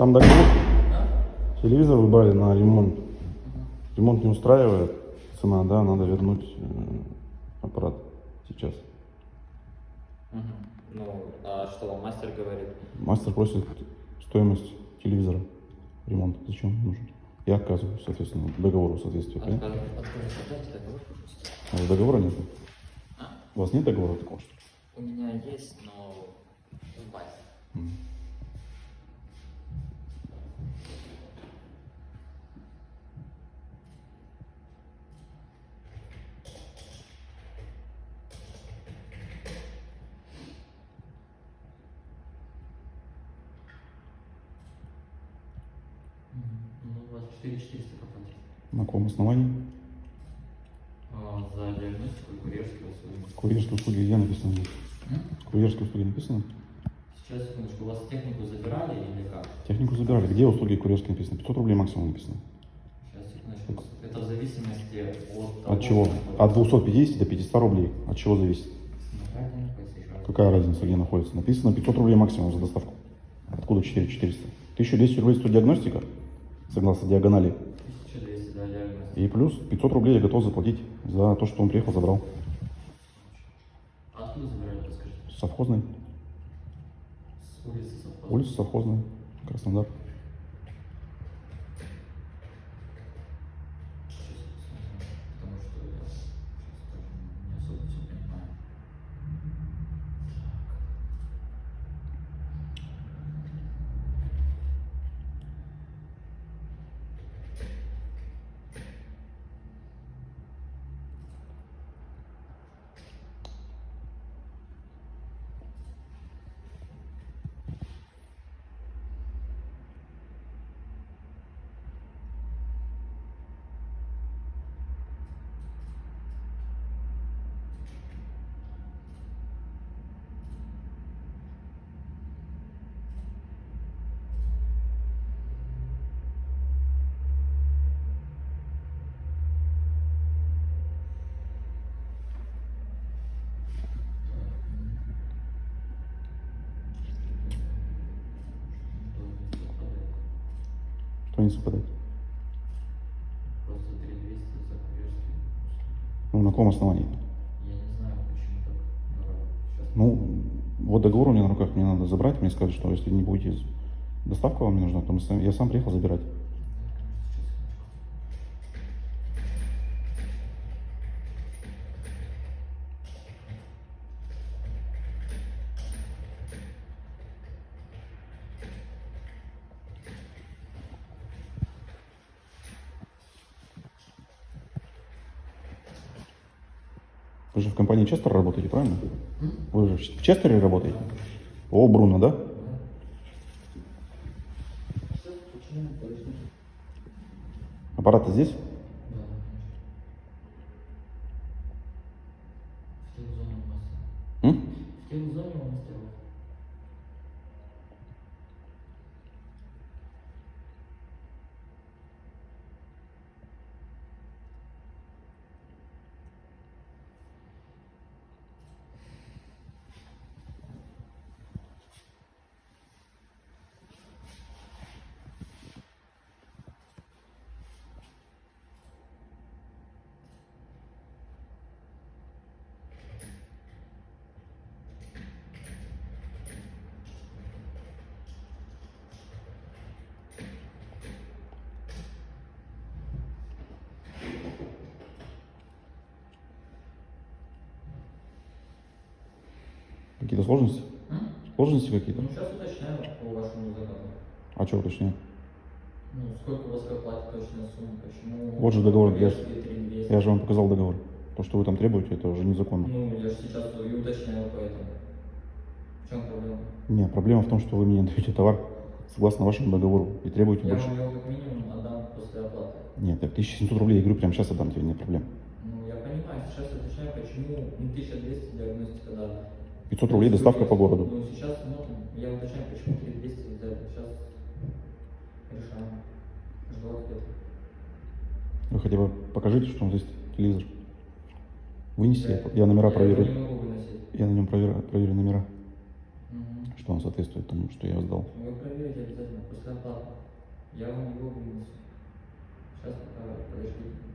Там договор. Да? Телевизор вы брали на ремонт. Ремонт не устраивает. Цена, да, надо вернуть э, аппарат сейчас. Мгм. Ну, а что вам мастер говорит? Мастер просит стоимость телевизора. Ремонт. Зачем нужен? Я отказываю, соответственно, договору соответствия. Отказ- договор, пожалуйста. А у договора нет? А? У вас нет договора такого, что? У меня есть, но в базе. М. Ну, у вас 4400 заплатить. На каком основании? А, за диагностику и курьерские услуги. Курьерские услуги где написано? здесь? Курьерские услуги написано? Сейчас, секундочку, у вас технику забирали или как? Технику забирали. Где услуги курьерские написано? 500 рублей максимум написано. Сейчас, секундочку. Это в зависимости от От чего? От 250 до 500 рублей. От чего зависит? Какая разница, где находится? Написано 500 рублей максимум за доставку. Откуда 4400? 1200 рублей стоит диагностика, согласно диагонали. 1200, да, диагностика. И плюс 500 рублей я готов заплатить за то, что он приехал, забрал. А откуда забирали, расскажите? Совхозный. С улицы совхоза. Улица Совхозная. Краснодар. Сейчас посмотрим, потому что я сейчас скажем, не особо все понимаю. Должен совпадать. Не совпадает? Просто 3200 за курьерские Ну, на каком основании? Я не знаю, почему так Ну, вот договор у меня на руках, мне надо забрать. Мне сказали, что если не будете, доставка вам не нужна, то мы сами- я сам приехал забирать. Вы же в компании Честер работаете, правильно? Вы же в Честере работаете? О, Бруно, да? Аппарат здесь? Да. В телезоне у мастера. М? В телезоне у мастера. Какие-то сложности? Сложности какие-то? Ну, сейчас уточняю по вашему заказу. А что уточняю? Ну, сколько у вас как платит точная сумма, почему... Вот же договор, я- курьерские 3200? Я же вам показал договор. То, что вы там требуете, это уже незаконно. Ну, я же сейчас и уточняю поэтому. В чем проблема? Нет, проблема в том, что вы мне даете товар согласно вашему договору и требуете Я больше. вам его как минимум отдам после оплаты. Нет, так 1700 рублей, я говорю, прямо сейчас отдам тебе, нет проблем. Ну, я понимаю, сейчас уточняю, почему ну, 1200 диагностика, да. 500 рублей доставка по городу. Ну, сейчас смотрим, я уточняю, почему 3200 взяли. Сейчас решаем. Жду ответа. Вы хотя бы покажите, что здесь телевизор. Вынеси, Да. я номера Я проверю. не могу выносить. Я на нем проверю, проверю номера. Мгм. что он соответствует тому, что я сдал. Вы проверите обязательно после оплаты. Я вам его вынесу. Сейчас пока подождите.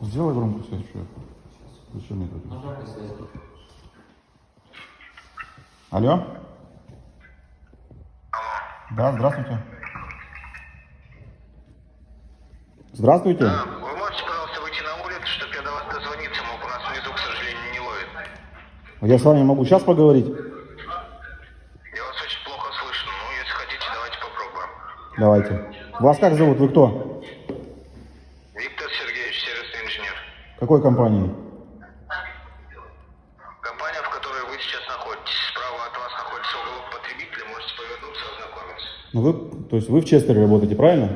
Сделай громкую связь, что. Зачем мне это? Связи. Алло? Да, здравствуйте. Здравствуйте. Да, вы можете, пожалуйста, выйти на улицу, чтобы я до вас дозвониться мог? У нас внизу, к сожалению, не ловит. Я с вами могу сейчас поговорить? Я вас очень плохо слышу. Ну, если хотите, давайте попробуем. Давайте. Вас как зовут? Вы кто? Виктор Сергеевич, сервисный инженер. Какой компании? Компания, в которой вы сейчас находитесь. Справа от вас находится уголок потребителя. Можете повернуться, ознакомиться. Ну вы, то есть вы в Честере работаете, правильно?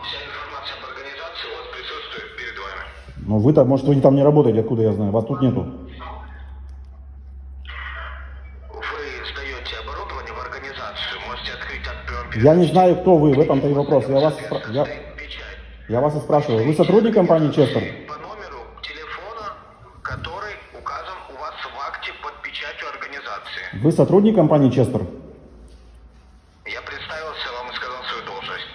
Вся информация об организации у вас присутствует перед вами. Ну вы там, может вы там не работаете, откуда я знаю? Вас тут нету. Я не знаю, кто вы, в этом-то и вопрос. Я вас, я. Я вас и спрашиваю. Вы сотрудник компании Честер? По номеру телефона, который указан у вас в акте под печатью организации. Вы сотрудник компании Честер? Я представился вам и сказал свою должность.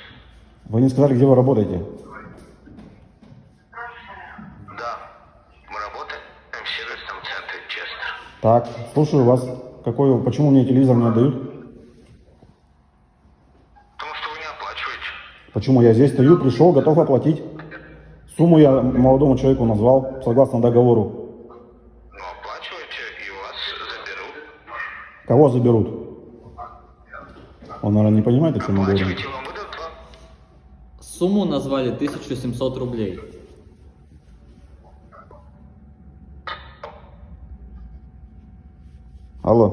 Вы не сказали, где вы работаете. Да, мы работаем в сервисном центре Честер. Так, слушаю вас. Какой, почему мне телевизор не отдают? Почему я здесь стою, пришел, готов оплатить? Сумму я молодому человеку назвал, согласно договору. Но оплачиваете и вас заберут. Кого заберут? Он, наверное, не понимает, о чем выдадут вам. Сумму назвали 1700 рублей. Алло.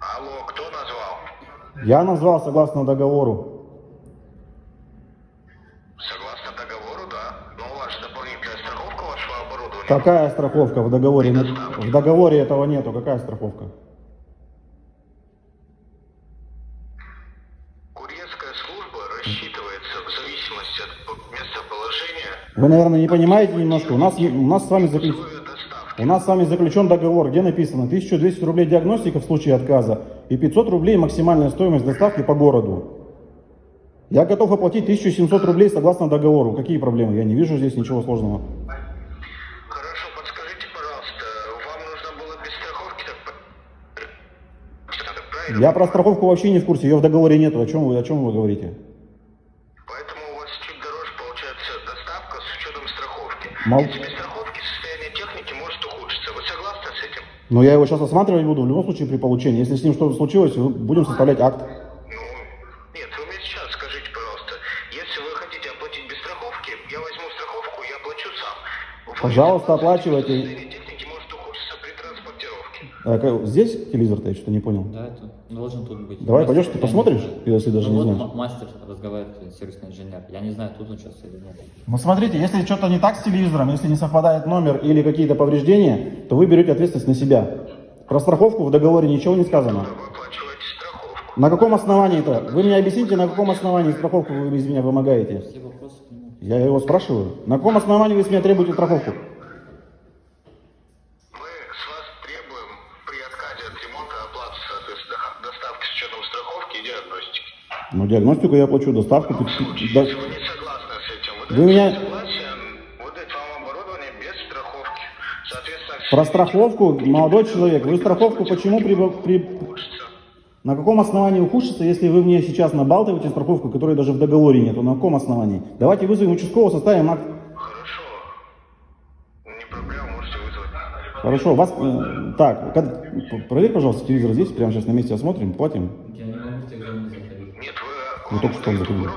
Алло, кто назвал? Я назвал согласно договору. Согласно договору, да. Но у вас же дополнительная страховка вашего оборудования. Какая страховка в договоре? В договоре этого нету. Какая страховка? Курьерская служба рассчитывается в зависимости от местоположения Вы, наверное, не понимаете немножко. У нас, у нас с вами заключен... У нас с вами заключен договор, где написано 1200 рублей диагностика в случае отказа и 500 рублей максимальная стоимость доставки по городу. Я готов оплатить 1700 рублей согласно договору. Какие проблемы? Я не вижу здесь ничего сложного. Я про страховку вообще не в курсе, ее в договоре нету. О чем вы, о чем вы говорите? Поэтому у вас чуть дороже получается доставка с учетом страховки. Мол- Если без страховки состояние техники может ухудшиться. Вы согласны с этим? Но я его сейчас осматривать буду в любом случае при получении. Если с ним что-то случилось, будем составлять акт. Ну, нет, вы мне сейчас скажите, пожалуйста, если вы хотите оплатить без страховки, я возьму страховку и оплачу сам. Вы Пожалуйста, оплачивайте. А, здесь телевизор-то я что-то не понял. Да, это должен тут быть. Давай, Мастер, пойдешь, ты посмотришь, если даже Ну не вот знаешь? мастер разговаривает, сервисный инженер. Я не знаю, тут он сейчас или нет. Ну смотрите, если что-то не так с телевизором, если не совпадает номер или какие-то повреждения, то вы берете ответственность на себя. Про страховку в договоре ничего не сказано. На каком основании это? Вы мне объясните, на каком основании страховку вы из меня вымогаете? Все вопросы к нему. Я его спрашиваю. На каком основании вы с меня требуете страховку? Ну, диагностику я плачу, доставку. В пи- пи- случае, да- если вы не согласны с этим, вы, Вы меня- выдать вам оборудование без страховки. Соответственно, Про страховку, молодой человек, вы страховку почему при, при-. На каком основании ухудшится, если вы мне сейчас набалтываете страховку, которой даже в договоре нету? На каком основании? Давайте вызовем участкового, составим акт. Хорошо. Не проблема, можете вызвать. Хорошо, вас... э, так, проверь, пожалуйста, телевизор здесь, прямо сейчас на месте осмотрим, платим. Я не могу в телефон заходить. Нет, вы, Ну, только что он дальше.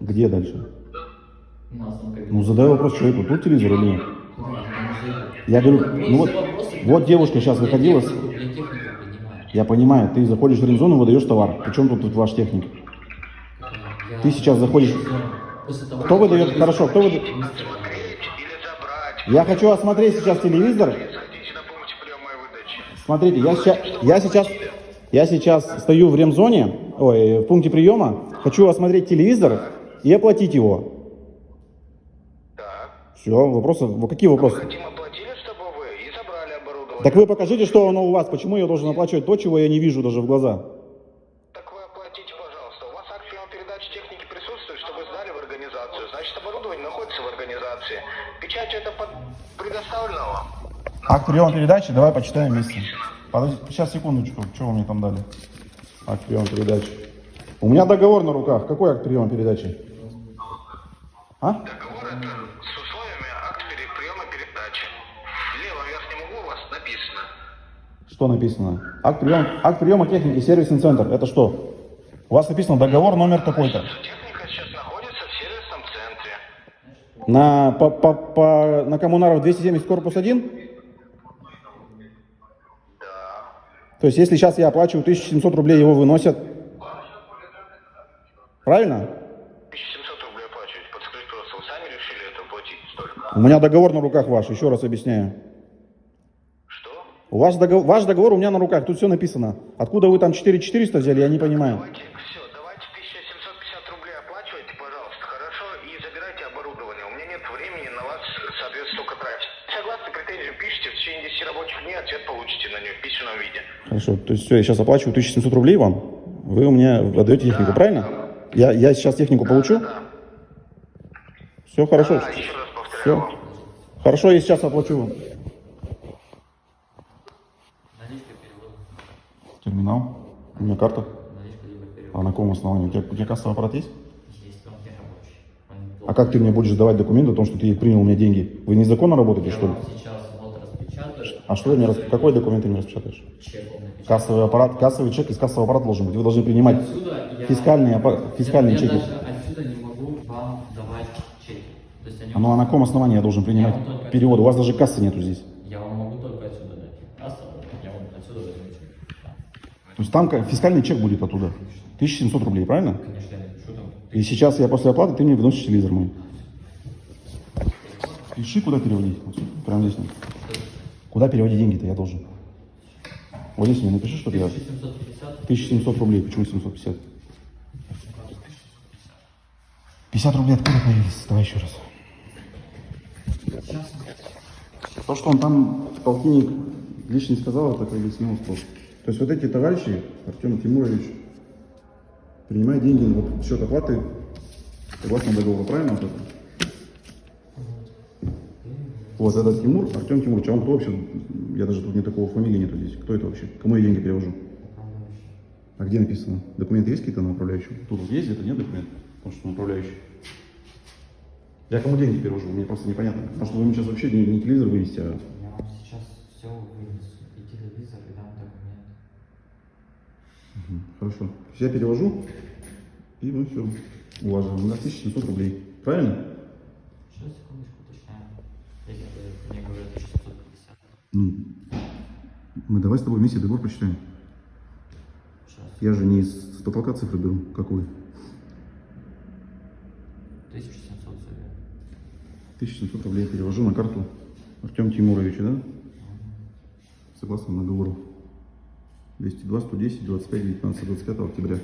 Где дальше? Ну, задай вопрос человеку, тут телевизор или нет? Я говорю, ну вот, вот девушка сейчас выходила, Я понимаю, ты заходишь в рензону, выдаешь товар. Причем тут, тут ваш техник? Ты сейчас заходишь- Кто выдает, хорошо, кто выдает? Я хочу осмотреть сейчас телевизор. Смотрите, я сейчас, я сейчас, я сейчас стою в ремзоне, ой, в пункте приема, хочу осмотреть телевизор и оплатить его. Так. Все, вопросы, какие вопросы? Хотим оплатили, чтобы вы и забрали оборудование. Так вы покажите, что оно у вас, почему я должен оплачивать то, чего я не вижу даже в глаза. Так вы оплатите, пожалуйста. У вас акт передачи техники присутствует, чтобы сдали в организацию. Значит, оборудование находится в организации. Печать это под... предоставлена вам. Акт приема передачи, давай почитаем вместе. Подожди, сейчас, секундочку, что вы мне там дали? Акт приема передачи. У меня договор на руках. Какой акт приема передачи? А? Договор это с условиями акт приема передачи. В левом верхнем углу у вас написано. Что написано? Акт приема, акт приема техники, сервисный центр. Это что? У вас написано договор номер такой-то. Техника сейчас находится в сервисном центре. На, по, по, по, на Коммунаров 270 корпус 1? Да. То есть, если сейчас я оплачиваю 1700 рублей, его выносят. Правильно? 1700 рублей оплачиваете. Подскажите, пожалуйста, вы сами решили это платить столько? У меня договор на руках ваш, еще раз объясняю. Что? У вас договор, ваш договор у меня на руках, тут все написано. Откуда вы там 4400 взяли, я не понимаю. Давайте претензию пишите, в течение 10 рабочих дней ответ получите на нее в письменном виде. Хорошо, то есть все, я сейчас оплачиваю 1700 рублей вам, вы у меня отдаете технику, правильно? Я, я сейчас технику получу? Да. Все хорошо. Да, еще раз повторяю Все. вам. Хорошо, я сейчас оплачу вам. Наличка перевода. Терминал. У меня карта. Наличка либо перевод. А на каком основании? У тебя, у тебя кассовый аппарат есть? А как ты мне будешь давать документы о том, что ты принял у меня деньги? Вы незаконно работаете, Я что ли? сейчас. А что ты мне. Какой документ ты мне распечатаешь? Чек. Кассовый аппарат, кассовый чек из кассового аппарата должен быть. Вы должны принимать Отсюда я- фискальные, аппа- фискальные я, чеки. Я отсюда не могу вам давать чеки. То есть они А ну а на каком основании я должен принимать Я перевод? У вас даже кассы нету здесь. Я вам могу только отсюда дать. Касса, я вам отсюда возьму чек. То есть там ка- фискальный чек будет оттуда. 1700 рублей, правильно? Конечно, я там. И сейчас я после оплаты, ты мне выносишь телевизор мой. Пиши, куда переводить. Прямо здесь. Куда переводить деньги-то я должен? Вот здесь мне напиши, что я... 750. 1700 рублей. Почему 750? 50 рублей откуда появились? Давай еще раз. То, что он там, полтинник, лишний сказал, это как бы смело спор. То есть вот эти товарищи, Артем Тимурович, принимают деньги вот, в счет оплаты согласно договору, правильно? Вот, это? Вот этот Тимур, Артем Тимурович, а он кто вообще? Я даже тут не такого фамилии нету здесь. Кто это вообще? Кому я деньги перевожу? А где написано? Документы есть какие-то на управляющего? Тут вот есть где-то, нет документов? Потому что на управляющий. Я кому деньги перевожу? Мне просто непонятно. Потому что вы мне сейчас вообще не, не телевизор вывести, а... Я вам сейчас все вынесу. И телевизор, и дам документ. Мгм, Хорошо. Я перевожу, и ну все. Уважаем. На 1700 рублей. Правильно? Сейчас, секундочку, уточняю. Если вы мне говорят 650. Ну, мы давай с тобой вместе договор прочитаем. Сейчас. Я же не из потолка цифры беру. Какую? 1700 зовет. 1700 рублей я перевожу на карту Артем Тимуровичу, да? Согласно договору. 202, 110, 25, 19, 25 октября.